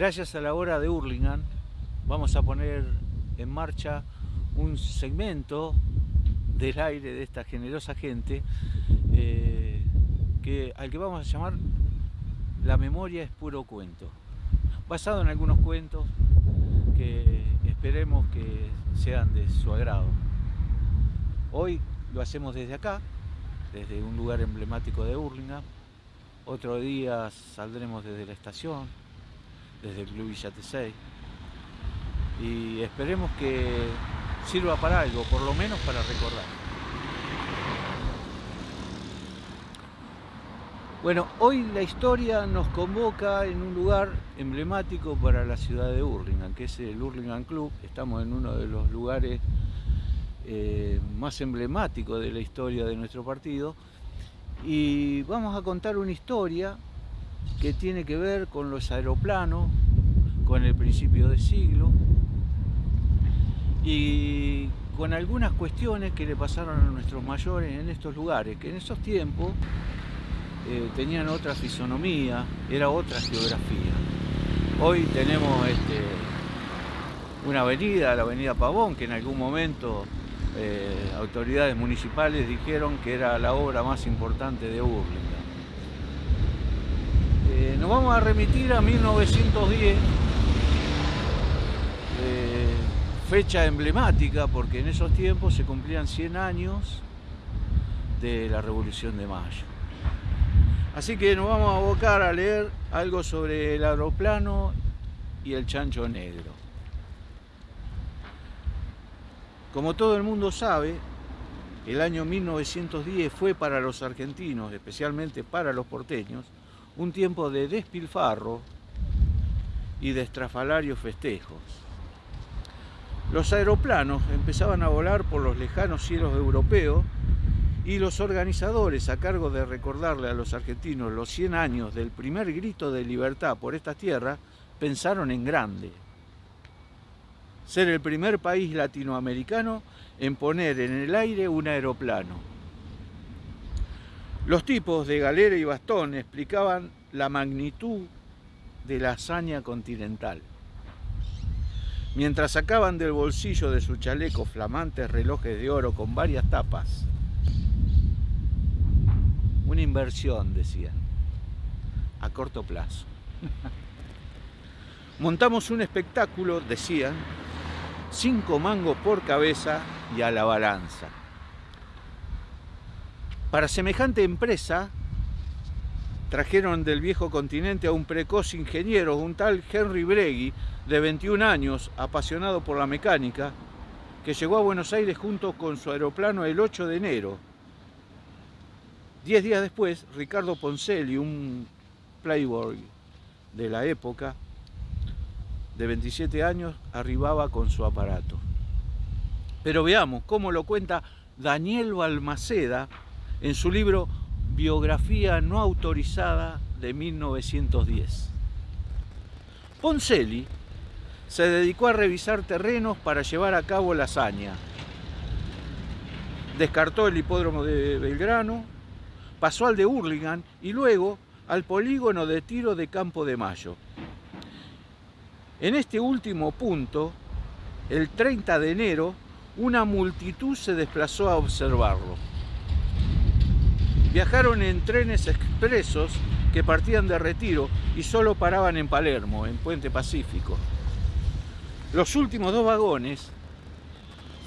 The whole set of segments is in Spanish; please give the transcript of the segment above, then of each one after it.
Gracias a la hora de Hurlingham vamos a poner en marcha un segmento del aire de esta generosa gente eh, que, al que vamos a llamar La memoria es puro cuento. Basado en algunos cuentos que esperemos que sean de su agrado. Hoy lo hacemos desde acá, desde un lugar emblemático de Hurlingham. Otro día saldremos desde la estación, desde el Club Villa T6. Y esperemos que sirva para algo, por lo menos para recordar. Bueno, hoy la historia nos convoca en un lugar emblemático para la ciudad de Hurlingham, que es el Hurlingham Club. Estamos en uno de los lugares eh, más emblemáticos de la historia de nuestro partido. Y vamos a contar una historia que tiene que ver con los aeroplanos, con el principio del siglo y con algunas cuestiones que le pasaron a nuestros mayores en estos lugares, que en esos tiempos eh, tenían otra fisonomía, era otra geografía. Hoy tenemos este, una avenida, la avenida Pavón, que en algún momento eh, autoridades municipales dijeron que era la obra más importante de Urlinga. Nos vamos a remitir a 1910, eh, fecha emblemática porque en esos tiempos se cumplían 100 años de la Revolución de Mayo. Así que nos vamos a abocar a leer algo sobre el aeroplano y el chancho negro. Como todo el mundo sabe, el año 1910 fue para los argentinos, especialmente para los porteños, un tiempo de despilfarro y de estrafalarios festejos. Los aeroplanos empezaban a volar por los lejanos cielos europeos y los organizadores, a cargo de recordarle a los argentinos los 100 años del primer grito de libertad por esta tierra, pensaron en grande. Ser el primer país latinoamericano en poner en el aire un aeroplano. Los tipos de galera y bastón explicaban la magnitud de la hazaña continental. Mientras sacaban del bolsillo de su chaleco flamantes relojes de oro con varias tapas. Una inversión, decían, a corto plazo. Montamos un espectáculo, decían, cinco mangos por cabeza y a la balanza. Para semejante empresa, trajeron del viejo continente a un precoz ingeniero, un tal Henry Bregui, de 21 años, apasionado por la mecánica, que llegó a Buenos Aires junto con su aeroplano el 8 de enero. Diez días después, Ricardo Poncelli, un playboy de la época, de 27 años, arribaba con su aparato. Pero veamos cómo lo cuenta Daniel Balmaceda, en su libro Biografía no autorizada de 1910. Poncelli se dedicó a revisar terrenos para llevar a cabo la hazaña. Descartó el hipódromo de Belgrano, pasó al de Hurlingham y luego al polígono de tiro de Campo de Mayo. En este último punto, el 30 de enero, una multitud se desplazó a observarlo. Viajaron en trenes expresos que partían de Retiro y solo paraban en Palermo, en Puente Pacífico. Los últimos dos vagones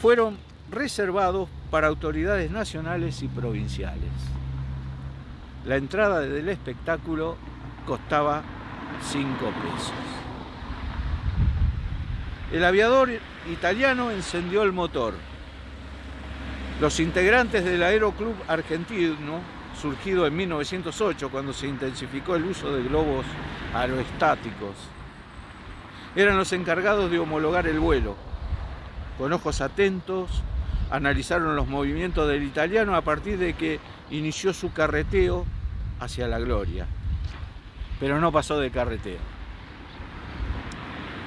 fueron reservados para autoridades nacionales y provinciales. La entrada del espectáculo costaba 5 pesos. El aviador italiano encendió el motor los integrantes del Aeroclub Argentino, surgido en 1908 cuando se intensificó el uso de globos aerostáticos, eran los encargados de homologar el vuelo. Con ojos atentos, analizaron los movimientos del italiano a partir de que inició su carreteo hacia la gloria. Pero no pasó de carreteo.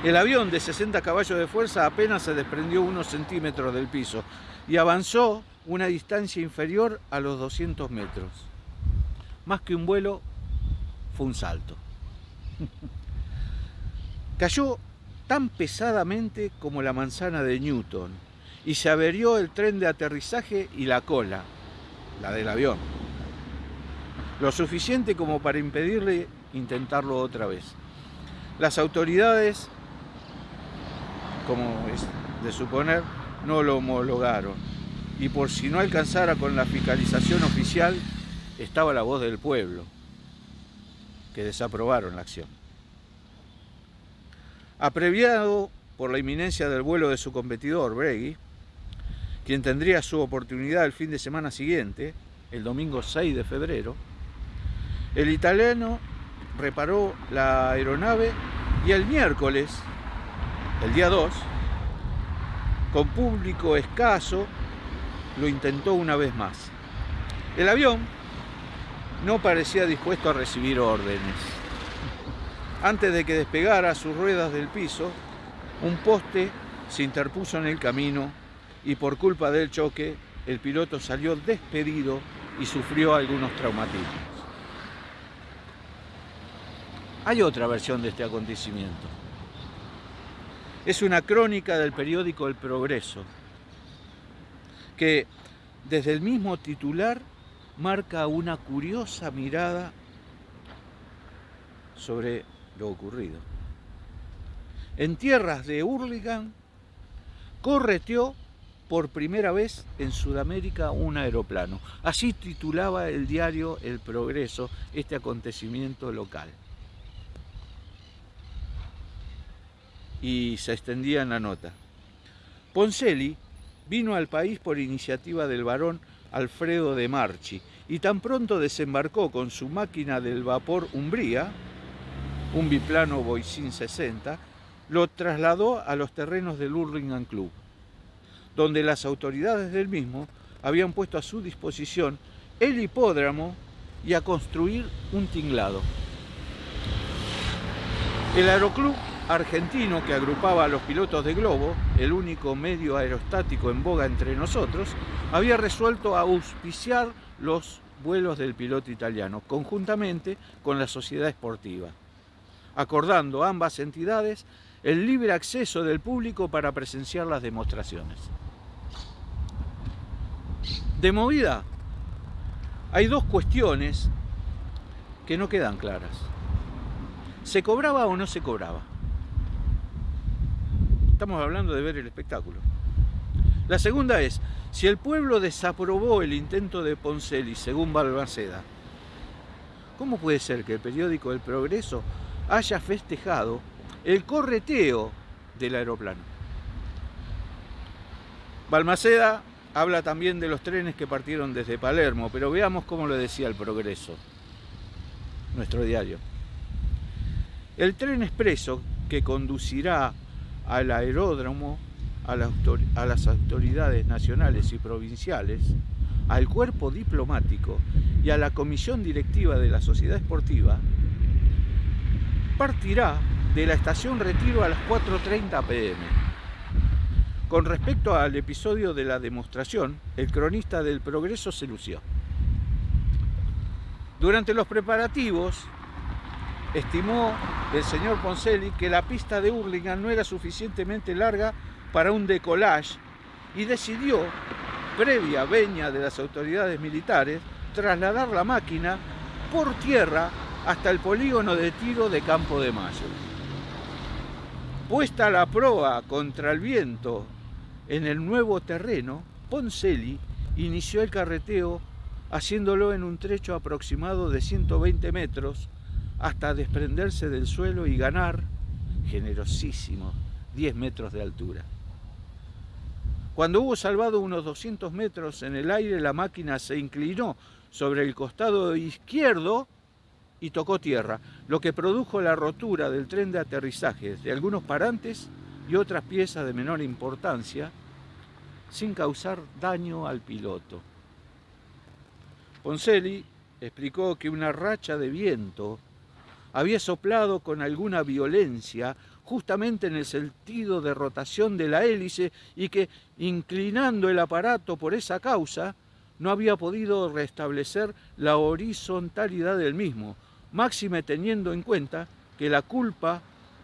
El avión de 60 caballos de fuerza apenas se desprendió unos centímetros del piso y avanzó una distancia inferior a los 200 metros. Más que un vuelo, fue un salto. cayó tan pesadamente como la manzana de Newton y se averió el tren de aterrizaje y la cola, la del avión. Lo suficiente como para impedirle intentarlo otra vez. Las autoridades, como es de suponer, no lo homologaron. Y por si no alcanzara con la fiscalización oficial, estaba la voz del pueblo, que desaprobaron la acción. Apreviado por la inminencia del vuelo de su competidor, Bregui, quien tendría su oportunidad el fin de semana siguiente, el domingo 6 de febrero, el italiano reparó la aeronave y el miércoles, el día 2, con público escaso, lo intentó una vez más. El avión no parecía dispuesto a recibir órdenes. Antes de que despegara sus ruedas del piso, un poste se interpuso en el camino y por culpa del choque el piloto salió despedido y sufrió algunos traumatismos. Hay otra versión de este acontecimiento. Es una crónica del periódico El Progreso, que desde el mismo titular marca una curiosa mirada sobre lo ocurrido. En tierras de Hurlingham correteó por primera vez en Sudamérica un aeroplano. Así titulaba el diario El Progreso este acontecimiento local. Y se extendía en la nota. Poncelli vino al país por iniciativa del varón Alfredo de Marchi y tan pronto desembarcó con su máquina del vapor Umbría, un biplano Boisin 60, lo trasladó a los terrenos del Hurlingham Club, donde las autoridades del mismo habían puesto a su disposición el hipódromo y a construir un tinglado. El aeroclub argentino que agrupaba a los pilotos de globo, el único medio aerostático en boga entre nosotros, había resuelto auspiciar los vuelos del piloto italiano, conjuntamente con la sociedad esportiva, acordando ambas entidades el libre acceso del público para presenciar las demostraciones. De movida, hay dos cuestiones que no quedan claras. ¿Se cobraba o no se cobraba? Estamos hablando de ver el espectáculo. La segunda es, si el pueblo desaprobó el intento de Poncelli, según Balmaceda, ¿cómo puede ser que el periódico El Progreso haya festejado el correteo del aeroplano? Balmaceda habla también de los trenes que partieron desde Palermo, pero veamos cómo lo decía el Progreso, nuestro diario. El tren expreso que conducirá al aeródromo, a, las autoridades nacionales y provinciales, al cuerpo diplomático y a la comisión directiva de la sociedad esportiva, partirá de la estación Retiro a las 4.30 pm. Con respecto al episodio de la demostración, el cronista del Progreso se lució. Durante los preparativos, estimó el señor Poncelli que la pista de Hurlingham no era suficientemente larga para un decollage y decidió, previa veña de las autoridades militares, trasladar la máquina por tierra hasta el polígono de tiro de Campo de Mayo. Puesta la proa contra el viento en el nuevo terreno, Poncelli inició el carreteo haciéndolo en un trecho aproximado de 120 metros hasta desprenderse del suelo y ganar, generosísimo, 10 metros de altura. Cuando hubo salvado unos 200 metros en el aire, la máquina se inclinó sobre el costado izquierdo y tocó tierra, lo que produjo la rotura del tren de aterrizaje de algunos parantes y otras piezas de menor importancia, sin causar daño al piloto. Poncelli explicó que una racha de viento había soplado con alguna violencia justamente en el sentido de rotación de la hélice y que, inclinando el aparato por esa causa, no había podido restablecer la horizontalidad del mismo, máxime teniendo en cuenta que la culpa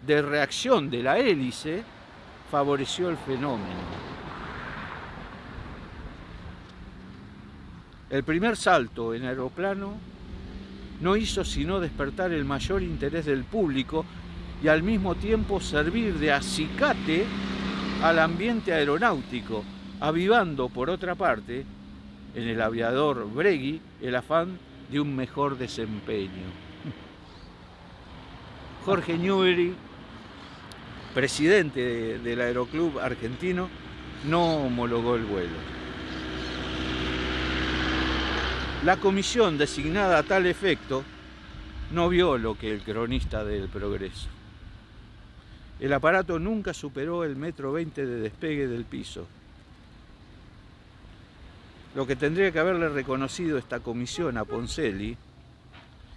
de reacción de la hélice favoreció el fenómeno. El primer salto en aeroplano no hizo sino despertar el mayor interés del público y al mismo tiempo servir de acicate al ambiente aeronáutico, avivando por otra parte en el aviador Bregui el afán de un mejor desempeño. Jorge Newbery, presidente del Aeroclub argentino, no homologó el vuelo. La comisión designada a tal efecto no vio lo que el cronista del progreso. El aparato nunca superó el metro 20 de despegue del piso. Lo que tendría que haberle reconocido esta comisión a Poncelli,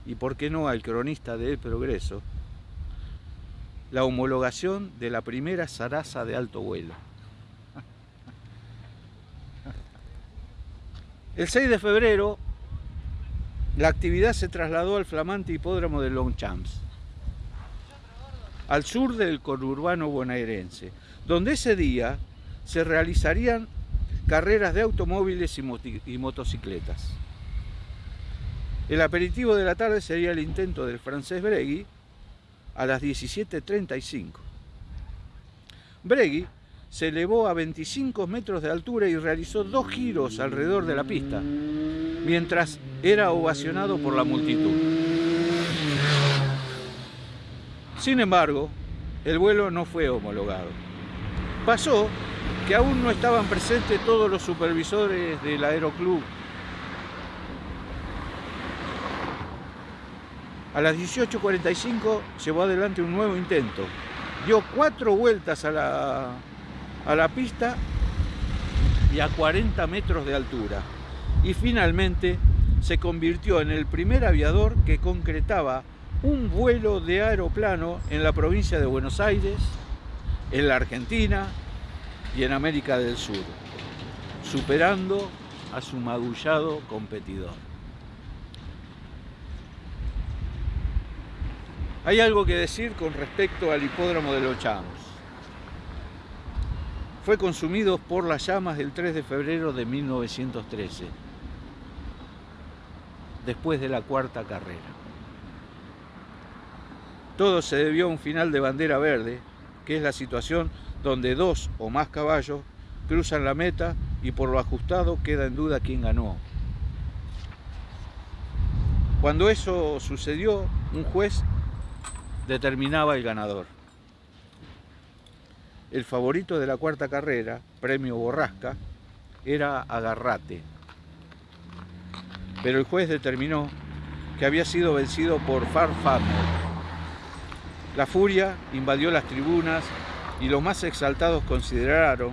y por qué no al cronista del progreso, la homologación de la primera zaraza de alto vuelo. El 6 de febrero, la actividad se trasladó al flamante hipódromo de Longchamps al sur del conurbano bonaerense, donde ese día se realizarían carreras de automóviles y, motocicletas. El aperitivo de la tarde sería el intento del francés Bregui a las 17.35. Bregui se elevó a 25 metros de altura y realizó dos giros alrededor de la pista, mientras era ovacionado por la multitud. Sin embargo, el vuelo no fue homologado. Pasó que aún no estaban presentes todos los supervisores del aeroclub. A las 18.45 llevó adelante un nuevo intento. Dio cuatro vueltas a la, a la pista y a 40 metros de altura. Y finalmente se convirtió en el primer aviador que concretaba un vuelo de aeroplano en la provincia de Buenos Aires, en la Argentina y en América del Sur, superando a su magullado competidor. Hay algo que decir con respecto al hipódromo de los Chamos. Fue consumido por las llamas del 3 de febrero de 1913, después de la cuarta carrera. Todo se debió a un final de bandera verde, que es la situación donde dos o más caballos cruzan la meta y por lo ajustado queda en duda quién ganó. Cuando eso sucedió, un juez determinaba el ganador. El favorito de la cuarta carrera, premio Borrasca, era Agarrate. Pero el juez determinó que había sido vencido por Farfamer, la furia invadió las tribunas y los más exaltados consideraron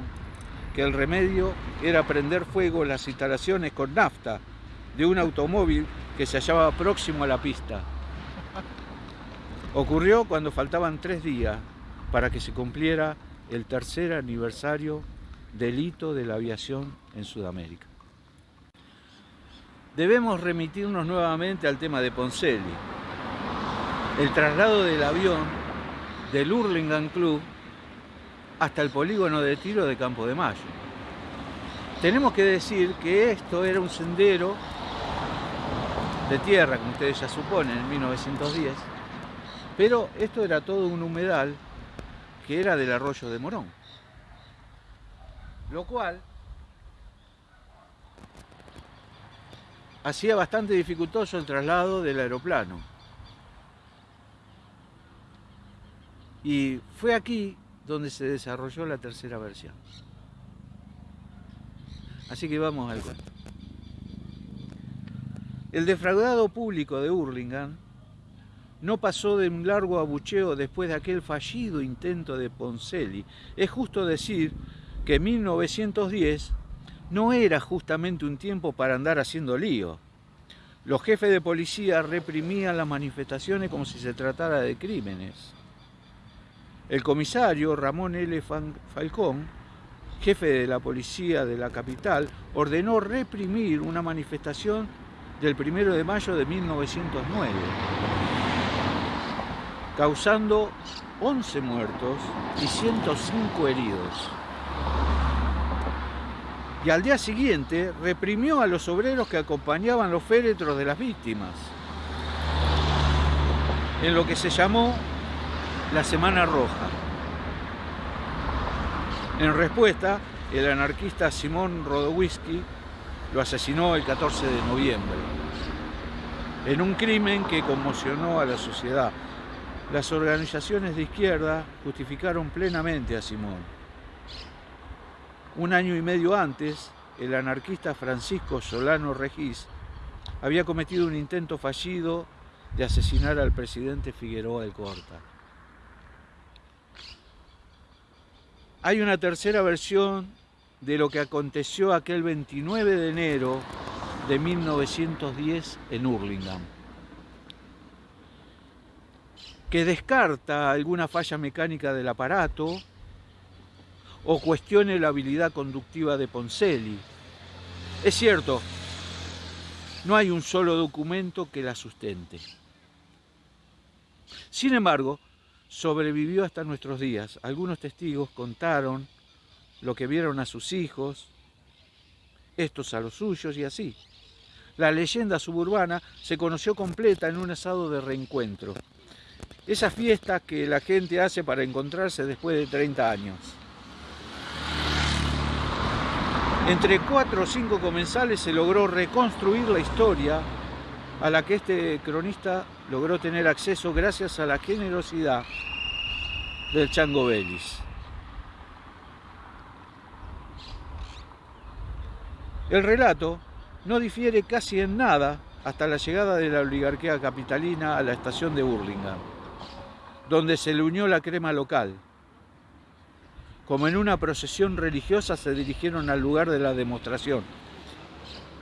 que el remedio era prender fuego las instalaciones con nafta de un automóvil que se hallaba próximo a la pista. Ocurrió cuando faltaban tres días para que se cumpliera el tercer aniversario del hito de la aviación en Sudamérica. Debemos remitirnos nuevamente al tema de Poncelli, el traslado del avión del Hurlingham Club hasta el polígono de tiro de Campo de Mayo. Tenemos que decir que esto era un sendero de tierra, como ustedes ya suponen, en 1910, pero esto era todo un humedal que era del arroyo de Morón. Lo cual hacía bastante dificultoso el traslado del aeroplano. Y fue aquí donde se desarrolló la tercera versión. Así que vamos al cuento. El defraudado público de Hurlingham no pasó de un largo abucheo después de aquel fallido intento de Poncelli. Es justo decir que 1910 no era justamente un tiempo para andar haciendo lío. Los jefes de policía reprimían las manifestaciones como si se tratara de crímenes. El comisario Ramón L. Falcón, jefe de la policía de la capital, ordenó reprimir una manifestación del 1 de mayo de 1909, causando 11 muertos y 105 heridos. Y al día siguiente reprimió a los obreros que acompañaban los féretros de las víctimas, en lo que se llamó la Semana Roja. En respuesta, el anarquista Simón Rodowisky lo asesinó el 14 de noviembre, en un crimen que conmocionó a la sociedad. Las organizaciones de izquierda justificaron plenamente a Simón. Un año y medio antes, el anarquista Francisco Solano Regis había cometido un intento fallido de asesinar al presidente Figueroa del Corta. Hay una tercera versión de lo que aconteció aquel 29 de enero de 1910 en Hurlingham, que descarta alguna falla mecánica del aparato o cuestione la habilidad conductiva de Poncelli. Es cierto, no hay un solo documento que la sustente. Sin embargo, sobrevivió hasta nuestros días. Algunos testigos contaron lo que vieron a sus hijos, estos a los suyos y así. La leyenda suburbana se conoció completa en un asado de reencuentro. Esa fiesta que la gente hace para encontrarse después de 30 años. Entre cuatro o cinco comensales se logró reconstruir la historia a la que este cronista logró tener acceso gracias a la generosidad del Chango Belis. El relato no difiere casi en nada hasta la llegada de la oligarquía capitalina a la estación de Burlingame, donde se le unió la crema local. Como en una procesión religiosa se dirigieron al lugar de la demostración,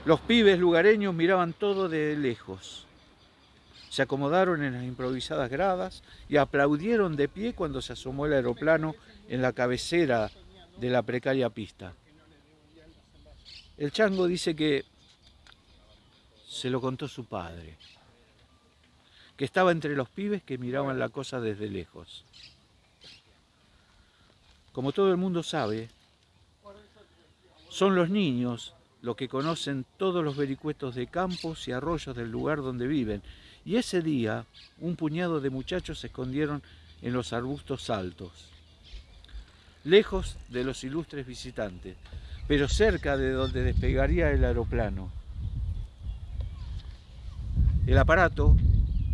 los pibes lugareños miraban todo de lejos. Se acomodaron en las improvisadas gradas y aplaudieron de pie cuando se asomó el aeroplano en la cabecera de la precaria pista. El chango dice que se lo contó su padre, que estaba entre los pibes que miraban la cosa desde lejos. Como todo el mundo sabe, son los niños lo que conocen todos los vericuetos de campos y arroyos del lugar donde viven. Y ese día un puñado de muchachos se escondieron en los arbustos altos, lejos de los ilustres visitantes, pero cerca de donde despegaría el aeroplano. El aparato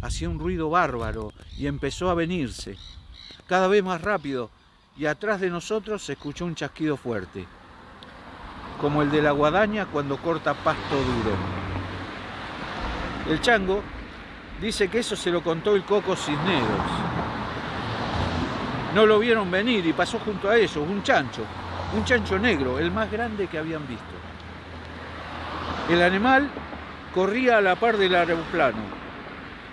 hacía un ruido bárbaro y empezó a venirse, cada vez más rápido, y atrás de nosotros se escuchó un chasquido fuerte como el de la guadaña cuando corta pasto duro. El chango dice que eso se lo contó el Coco Cisneros. No lo vieron venir y pasó junto a ellos un chancho, un chancho negro, el más grande que habían visto. El animal corría a la par del aeroplano.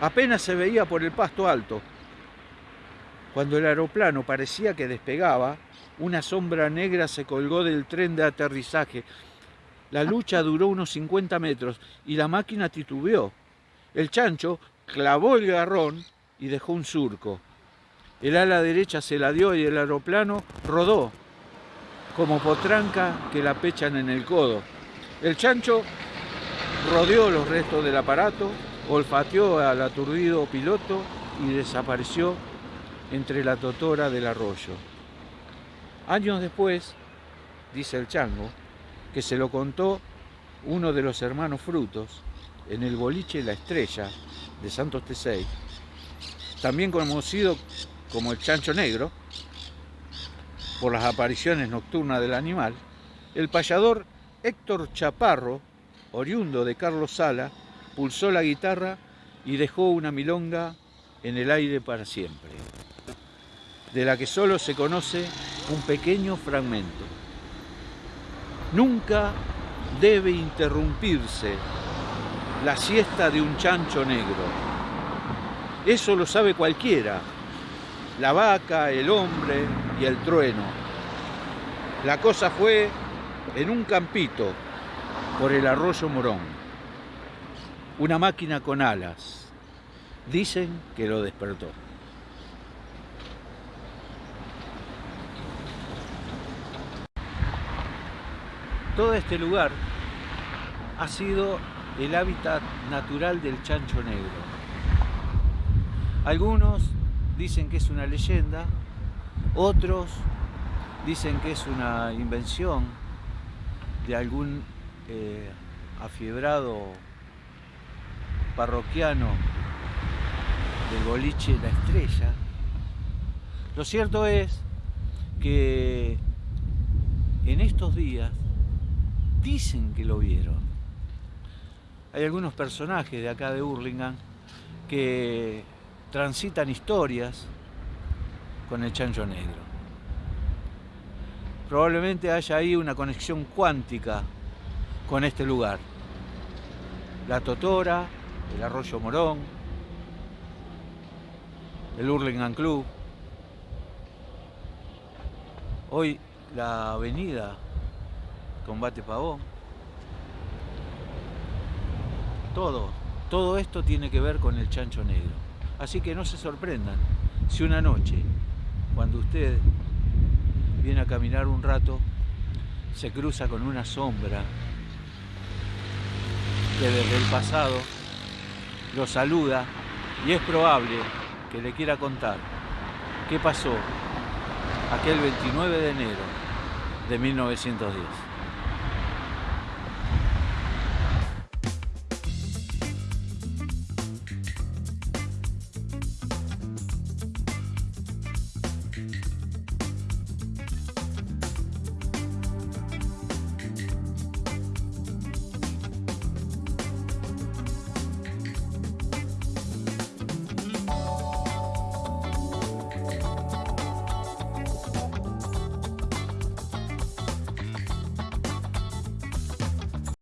Apenas se veía por el pasto alto. Cuando el aeroplano parecía que despegaba, una sombra negra se colgó del tren de aterrizaje. La lucha duró unos 50 metros y la máquina titubeó. El chancho clavó el garrón y dejó un surco. El ala derecha se la dio y el aeroplano rodó, como potranca que la pechan en el codo. El chancho rodeó los restos del aparato, olfateó al aturdido piloto y desapareció entre la totora del arroyo. Años después, dice el chango, que se lo contó uno de los hermanos frutos en el boliche La Estrella de Santos T6, también conocido como el chancho negro, por las apariciones nocturnas del animal, el payador Héctor Chaparro, oriundo de Carlos Sala, pulsó la guitarra y dejó una milonga en el aire para siempre de la que solo se conoce un pequeño fragmento. Nunca debe interrumpirse la siesta de un chancho negro. Eso lo sabe cualquiera, la vaca, el hombre y el trueno. La cosa fue en un campito por el arroyo Morón. Una máquina con alas. Dicen que lo despertó. Todo este lugar ha sido el hábitat natural del chancho negro. Algunos dicen que es una leyenda, otros dicen que es una invención de algún eh, afiebrado parroquiano del boliche La Estrella. Lo cierto es que en estos días dicen que lo vieron. Hay algunos personajes de acá de Hurlingham que transitan historias con el chancho negro. Probablemente haya ahí una conexión cuántica con este lugar. La Totora, el Arroyo Morón, el Hurlingham Club. Hoy la avenida Combate Pavón. Todo, todo esto tiene que ver con el chancho negro. Así que no se sorprendan si una noche, cuando usted viene a caminar un rato, se cruza con una sombra que desde el pasado lo saluda y es probable que le quiera contar qué pasó aquel 29 de enero de 1910.